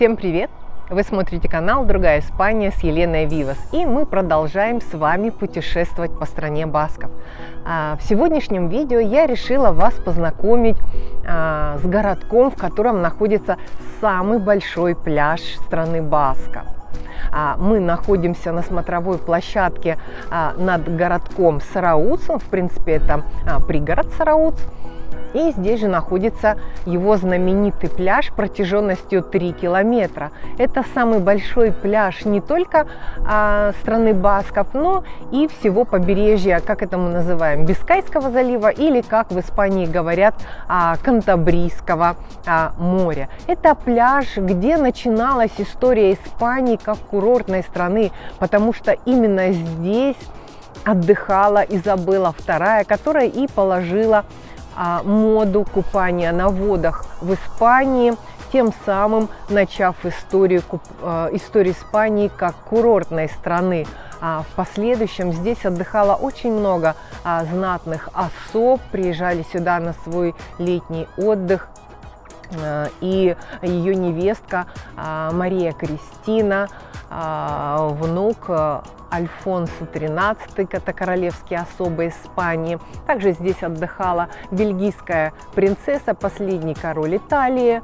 Всем привет! Вы смотрите канал «Другая Испания» с Еленой Вивас. И мы продолжаем с вами путешествовать по стране Басков. А, в сегодняшнем видео я решила вас познакомить а, с городком, в котором находится самый большой пляж страны Басков. А, мы находимся на смотровой площадке над городком Сарауцем. В принципе, это пригород Сарауц. И здесь же находится его знаменитый пляж протяженностью 3 километра. Это самый большой пляж не только а, страны Басков, но и всего побережья, как это мы называем, Бискайского залива или, как в Испании говорят, а, Кантабрийского а, моря. Это пляж, где начиналась история Испании как курортной страны, потому что именно здесь отдыхала Изабелла II, которая и положила моду купания на водах в Испании, тем самым начав историю, а, историю Испании как курортной страны. А в последующем здесь отдыхало очень много знатных особ, приезжали сюда на свой летний отдых и ее невестка Мария Кристина, внук Альфонсо XIII, это королевские особы Испании. Также здесь отдыхала бельгийская принцесса, последний король Италии,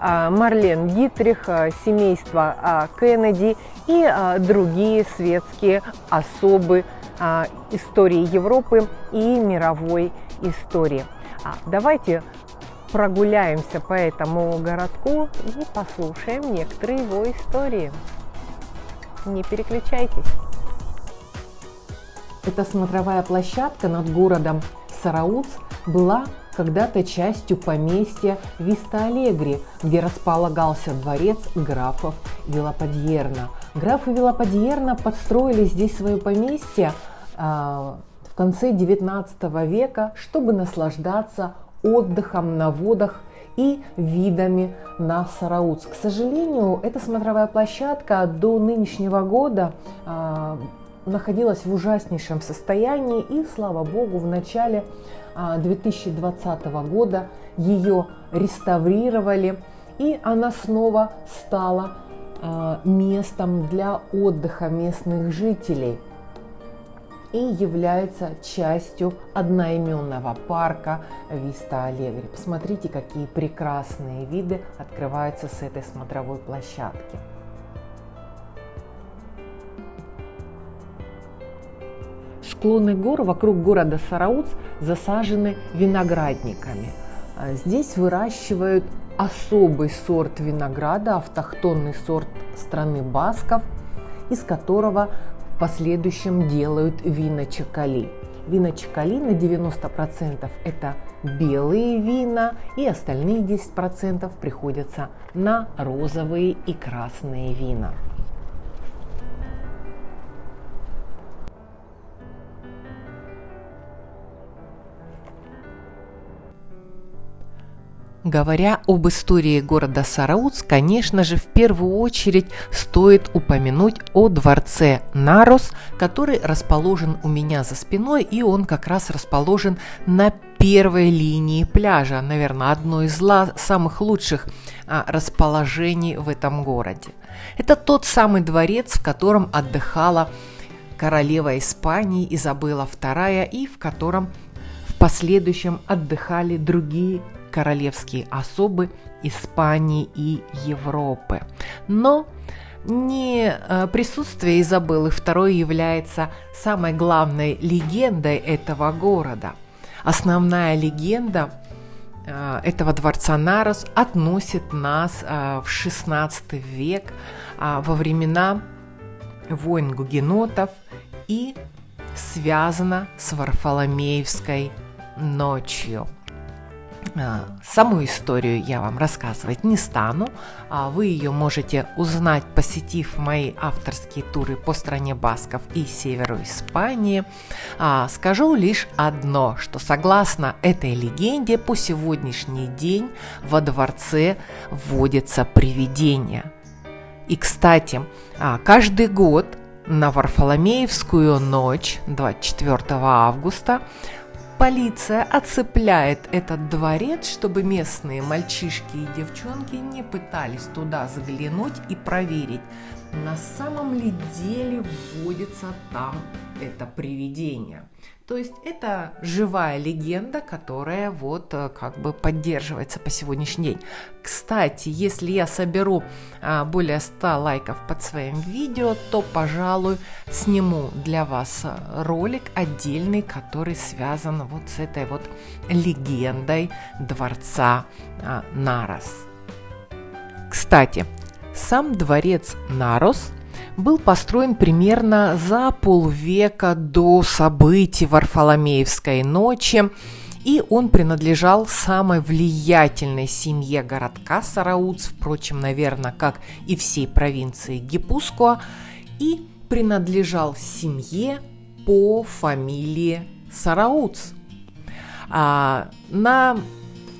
а, Марлен Дитрих, а, семейство а, Кеннеди и другие светские особы истории Европы и мировой истории. Давайте прогуляемся по этому городку и послушаем некоторые его истории. Не переключайтесь. Эта смотровая площадка над городом Сарауц была когда-то частью поместья Виста-Алегри, где располагался дворец графов Вилопадьерна. Графы Вилопадьерна подстроили здесь свое поместье э, в конце 19 века, чтобы наслаждаться отдыхом на водах и видами на Сарауц. К сожалению, эта смотровая площадка до нынешнего года э, находилась в ужаснейшем состоянии, и, слава богу, в начале 2020 а, года ее реставрировали, и она снова стала а, местом для отдыха местных жителей и является частью одноименного парка Виста Алегри. Посмотрите, какие прекрасные виды открываются с этой смотровой площадки. Склоны гор вокруг города Сарауц засажены виноградниками. А здесь выращивают особый сорт винограда, автохтонный сорт страны Басков, из которого в последующем делают вина Чакали. Вина Чакали на 90% это белые вина, и остальные 10% приходятся на розовые и красные вина. Говоря об истории города Сарауц, конечно же, в первую очередь стоит упомянуть о дворце Нарос, который расположен у меня за спиной, и он как раз расположен на первой линии пляжа, наверное, одно из самых лучших а, расположений в этом городе. Это тот самый дворец, в котором отдыхала королева Испании Изабелла II и в котором в последующем отдыхали другие королевские особы Испании и Европы. Но не э, присутствие Изабеллы II является самой главной легендой этого города. Основная легенда э, этого дворца Нарос относит нас э, в XVI век во времена войн гугенотов и связана с Варфоломеевской ночью – саму историю я вам рассказывать не стану. А вы ее можете узнать, посетив мои авторские туры по стране Басков и северу Испании. А, скажу лишь одно, что согласно этой легенде, по сегодняшний день во дворце вводятся привидения. И, кстати, каждый год на Варфоломеевскую ночь 24 августа Полиция оцепляет этот дворец, чтобы местные мальчишки и девчонки не пытались туда заглянуть и проверить, на самом ли деле вводится там это привидение. То есть это живая легенда, которая вот э, как бы поддерживается по сегодняшний день. Кстати, если я соберу а, более 100 лайков под своим видео, то, пожалуй, сниму для вас э, ролик отдельный, который связан вот с этой вот легендой дворца а, Нарос. Кстати, сам дворец Нарос был построен примерно за полвека до событий Варфоломеевской ночи, и он принадлежал самой влиятельной семье городка Сарауц, впрочем, наверное, как и всей провинции Гипускуа, и принадлежал семье по фамилии Сарауц. А, на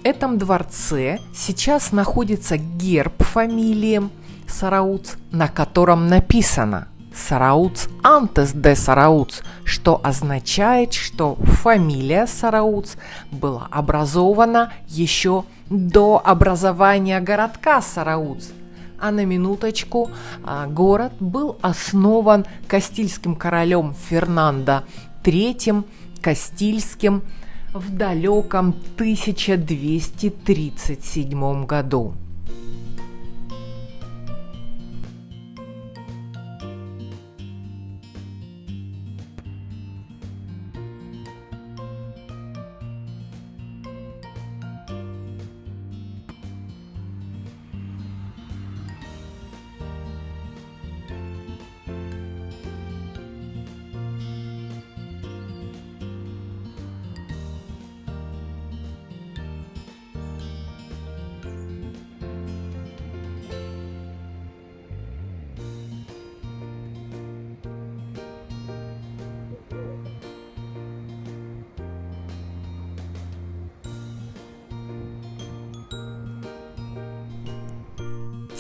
этом дворце сейчас находится герб фамилии Сарауц, на котором написано Сарауц антес де Сарауц, что означает, что фамилия Сарауц была образована еще до образования городка Сарауц. А на минуточку, а, город был основан Кастильским королем Фернандо III Кастильским в далеком 1237 году.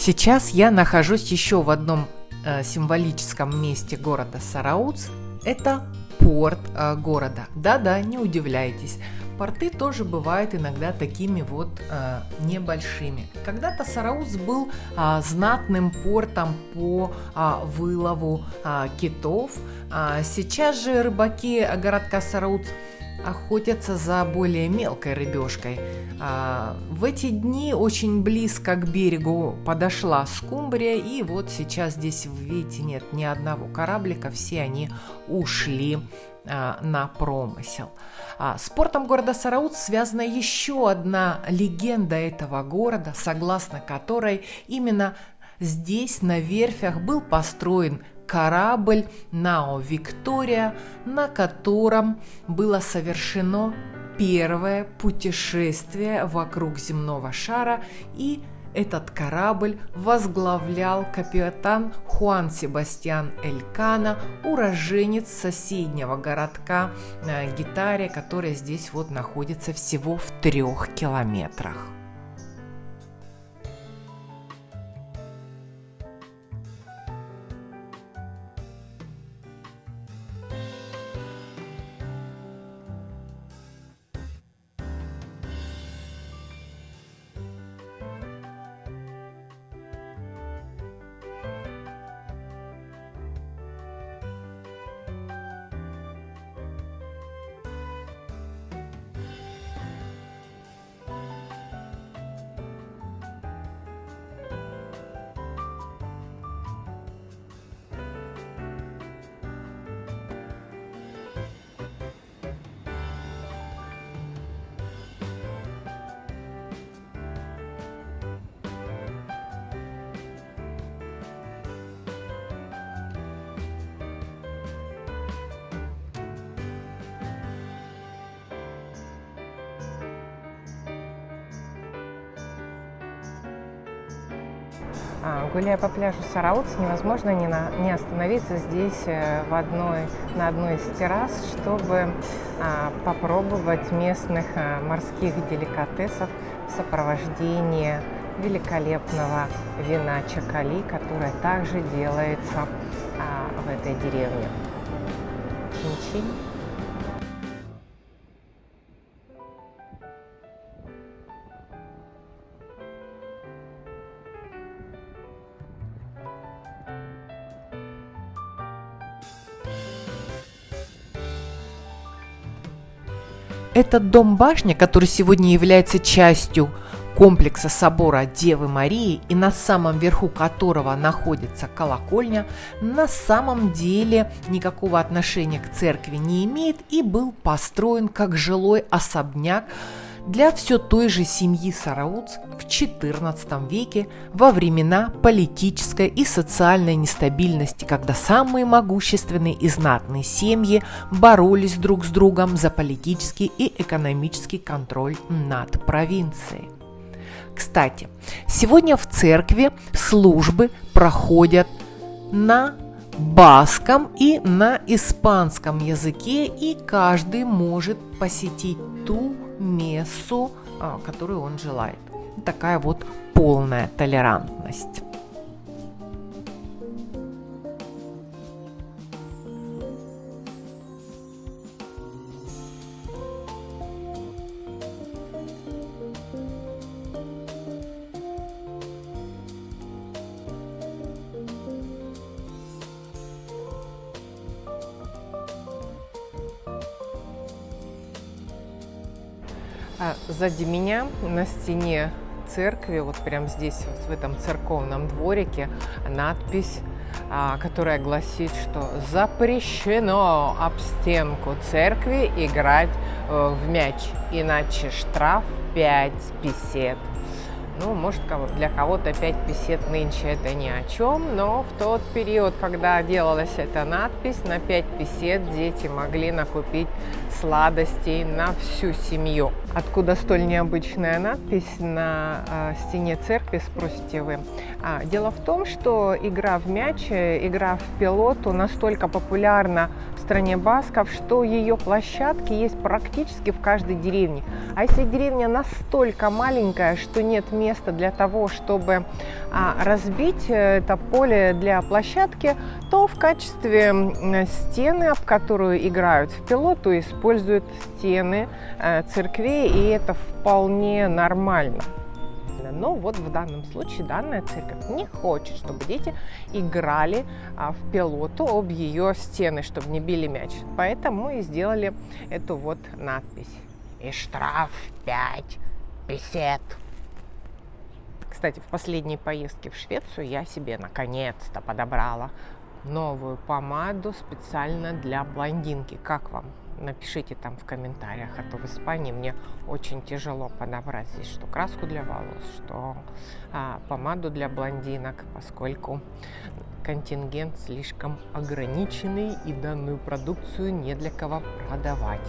Сейчас я нахожусь еще в одном э, символическом месте города Сарауц. Это порт э, города. Да-да, не удивляйтесь. Порты тоже бывают иногда такими вот э, небольшими. Когда-то Сарауц был э, знатным портом по э, вылову э, китов. А сейчас же рыбаки городка Сарауц охотятся за более мелкой рыбешкой. А, в эти дни очень близко к берегу подошла скумбрия, и вот сейчас здесь, видите, нет ни одного кораблика, все они ушли а, на промысел. А, с портом города Сараут связана еще одна легенда этого города, согласно которой именно здесь на верфях был построен корабль Нао Виктория, на котором было совершено первое путешествие вокруг земного шара и этот корабль возглавлял капитан Хуан Себастьян Элькана, уроженец соседнего городка Гитария, который здесь вот находится всего в трех километрах. Гуляя по пляжу Сарауц, невозможно не, на, не остановиться здесь э, в одной, на одной из террас, чтобы а, попробовать местных а, морских деликатесов в сопровождении великолепного вина чакали, которое также делается а, в этой деревне. Чин-чин. Этот дом-башня, который сегодня является частью комплекса собора Девы Марии и на самом верху которого находится колокольня, на самом деле никакого отношения к церкви не имеет и был построен как жилой особняк для все той же семьи Сарауц в XIV веке во времена политической и социальной нестабильности, когда самые могущественные и знатные семьи боролись друг с другом за политический и экономический контроль над провинцией. Кстати, сегодня в церкви службы проходят на баском и на испанском языке, и каждый может посетить ту мессу, а, которую он желает. Такая вот полная толерантность. А сзади меня на стене церкви, вот прямо здесь, вот в этом церковном дворике, надпись, а, которая гласит, что запрещено об стенку церкви играть э, в мяч, иначе штраф 5 песет. Ну, может, для кого-то 5 песет нынче это ни о чем, но в тот период, когда делалась эта надпись, на 5 песет дети могли накупить сладостей на всю семью. Откуда столь необычная надпись на э, стене церкви, спросите вы? А, дело в том, что игра в мяч, э, игра в пилоту настолько популярна в стране басков, что ее площадки есть практически в каждой деревне. А если деревня настолько маленькая, что нет места для того, чтобы а, разбить э, это поле для площадки, то в качестве стены, об которую играют в пилоту, используют стены э, церквей, и это вполне нормально. Но вот в данном случае данная церковь не хочет, чтобы дети играли а, в пилоту об ее стены, чтобы не били мяч. Поэтому и сделали эту вот надпись. И штраф 5 песет. Кстати, в последней поездке в Швецию я себе наконец-то подобрала новую помаду специально для блондинки. Как вам? Напишите там в комментариях, а то в Испании мне очень тяжело подобрать здесь что краску для волос, что а, помаду для блондинок, поскольку контингент слишком ограниченный и данную продукцию не для кого продавать.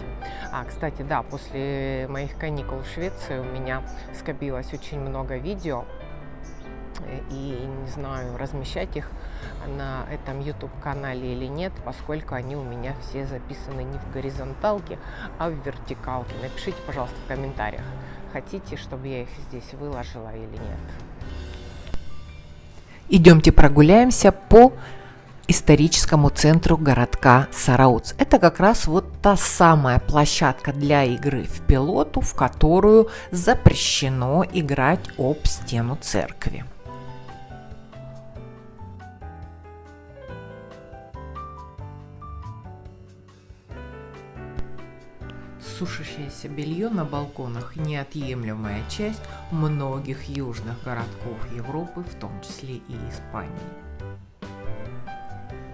А, кстати, да, после моих каникул в Швеции у меня скопилось очень много видео и не знаю, размещать их на этом YouTube канале или нет, поскольку они у меня все записаны не в горизонталке, а в вертикалке. Напишите, пожалуйста, в комментариях, хотите, чтобы я их здесь выложила или нет. Идемте прогуляемся по историческому центру городка Сарауц. Это как раз вот та самая площадка для игры в пилоту, в которую запрещено играть об стену церкви. Сушащееся белье на балконах – неотъемлемая часть многих южных городков Европы, в том числе и Испании.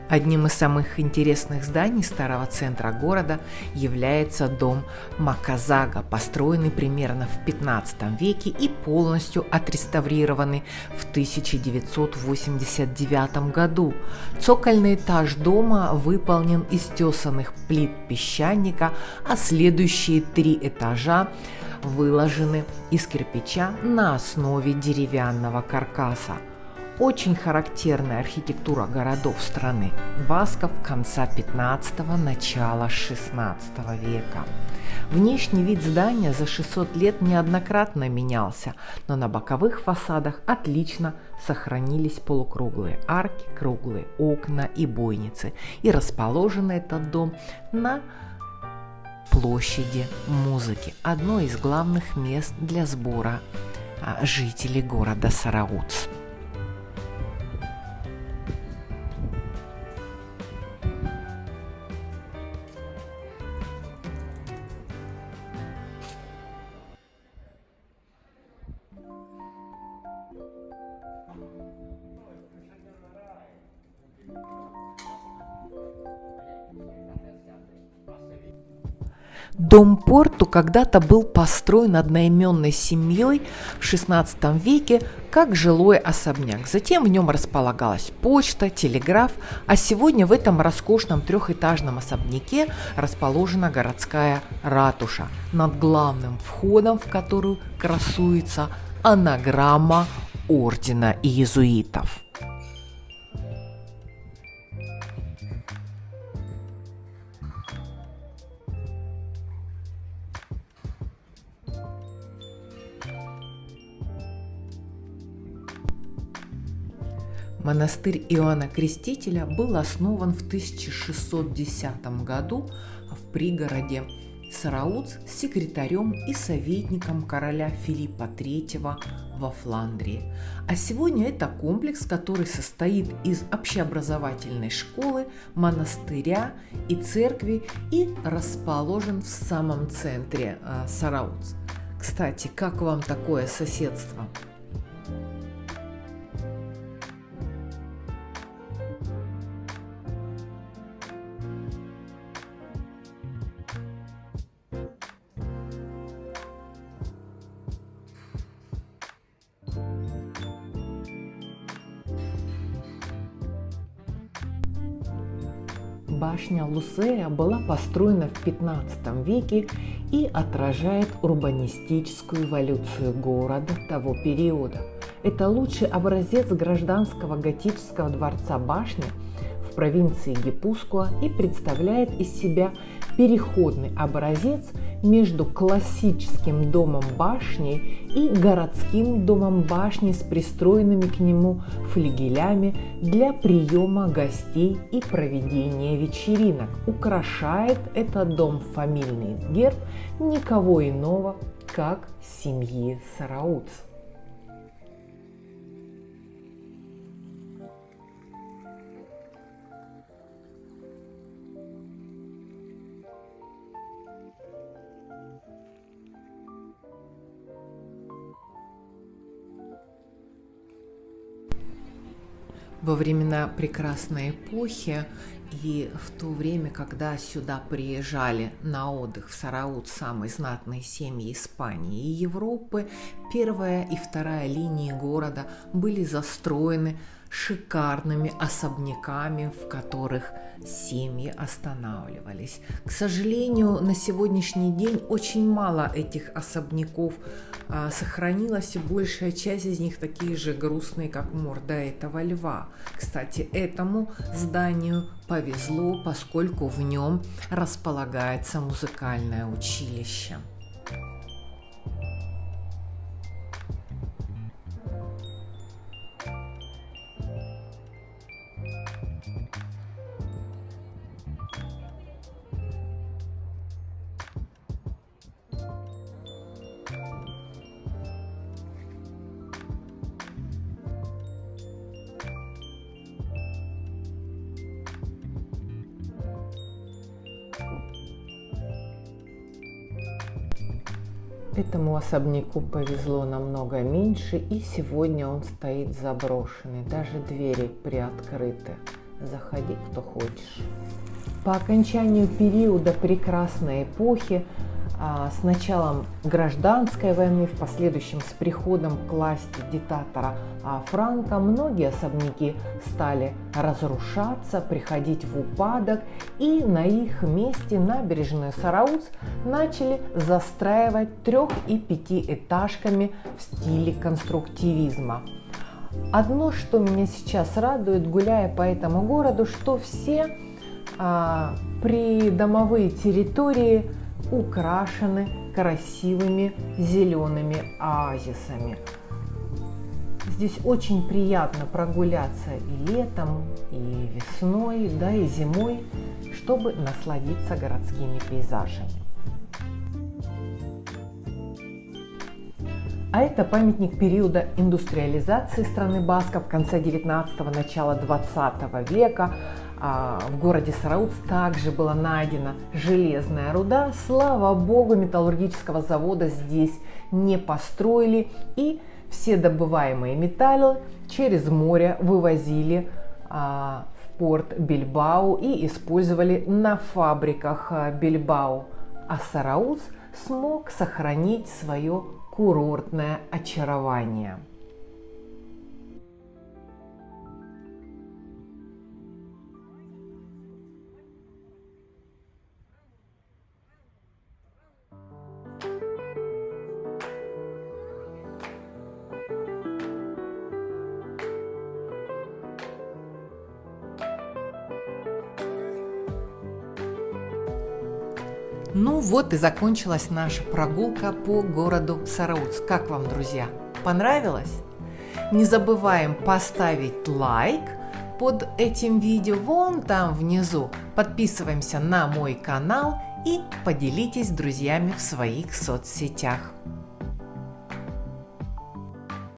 Одним из самых интересных зданий старого центра города является дом Маказага, построенный примерно в 15 веке и полностью отреставрированный в 1989 году. Цокольный этаж дома выполнен из тесанных плит песчаника, а следующие три этажа выложены из кирпича на основе деревянного каркаса – очень характерная архитектура городов страны басков конца 15-го, начала 16 века. Внешний вид здания за 600 лет неоднократно менялся, но на боковых фасадах отлично сохранились полукруглые арки, круглые окна и бойницы. И расположен этот дом на площади музыки, одно из главных мест для сбора а, жителей города Сарауц. Дом Порту когда-то был построен одноименной семьей в XVI веке как жилой особняк. Затем в нем располагалась почта, телеграф, а сегодня в этом роскошном трехэтажном особняке расположена городская ратуша, над главным входом в которую красуется анаграмма ордена иезуитов. Монастырь Иоанна Крестителя был основан в 1610 году в пригороде Сарауц секретарем и советником короля Филиппа III во Фландрии. А сегодня это комплекс, который состоит из общеобразовательной школы, монастыря и церкви и расположен в самом центре э, Сарауц. Кстати, как вам такое соседство? Башня Лусея была построена в 15 веке и отражает урбанистическую эволюцию города того периода. Это лучший образец гражданского готического дворца башни в провинции Гипускуа и представляет из себя переходный образец между классическим домом башни и городским домом башни с пристроенными к нему флигелями для приема гостей и проведения вечеринок. Украшает этот дом фамильный герб никого иного, как семьи Сарауц. Во времена прекрасной эпохи и в то время, когда сюда приезжали на отдых в Сараут самые знатные семьи Испании и Европы, первая и вторая линии города были застроены шикарными особняками, в которых семьи останавливались. К сожалению, на сегодняшний день очень мало этих особняков а, сохранилось, и большая часть из них такие же грустные, как морда этого льва. Кстати, этому зданию повезло, поскольку в нем располагается музыкальное училище. Этому особняку повезло намного меньше, и сегодня он стоит заброшенный. Даже двери приоткрыты. Заходи, кто хочешь. По окончанию периода прекрасной эпохи с началом гражданской войны, в последующем с приходом к власти диктатора а, Франка, многие особняки стали разрушаться, приходить в упадок, и на их месте набережную Сарауц начали застраивать трех- и пятиэтажками в стиле конструктивизма. Одно, что меня сейчас радует, гуляя по этому городу, что все а, придомовые территории – украшены красивыми зелеными оазисами. Здесь очень приятно прогуляться и летом, и весной, да и зимой, чтобы насладиться городскими пейзажами. А это памятник периода индустриализации страны Басков в конце 19-го, начала 20 века. А, в городе Сарауц также была найдена железная руда. Слава богу, металлургического завода здесь не построили. И все добываемые металлы через море вывозили а, в порт Бильбау и использовали на фабриках а, Бильбау. а Сарауз смог сохранить свое курортное очарование. Ну вот и закончилась наша прогулка по городу Сарауц. Как вам, друзья? Понравилось? Не забываем поставить лайк под этим видео вон там внизу. Подписываемся на мой канал и поделитесь с друзьями в своих соцсетях.